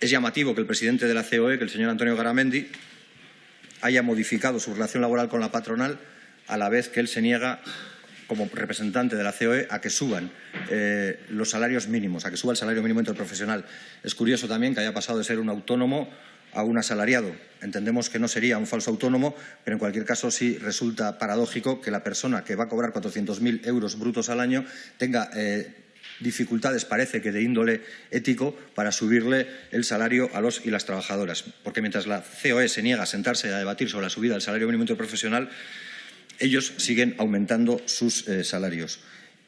Es llamativo que el presidente de la COE, que el señor Antonio Garamendi, haya modificado su relación laboral con la patronal a la vez que él se niega como representante de la COE a que suban eh, los salarios mínimos, a que suba el salario mínimo interprofesional. Es curioso también que haya pasado de ser un autónomo a un asalariado. Entendemos que no sería un falso autónomo, pero en cualquier caso sí resulta paradójico que la persona que va a cobrar 400.000 euros brutos al año tenga eh, dificultades, parece que de índole ético, para subirle el salario a los y las trabajadoras. Porque mientras la COE se niega a sentarse a debatir sobre la subida del salario mínimo interprofesional, ellos siguen aumentando sus eh, salarios.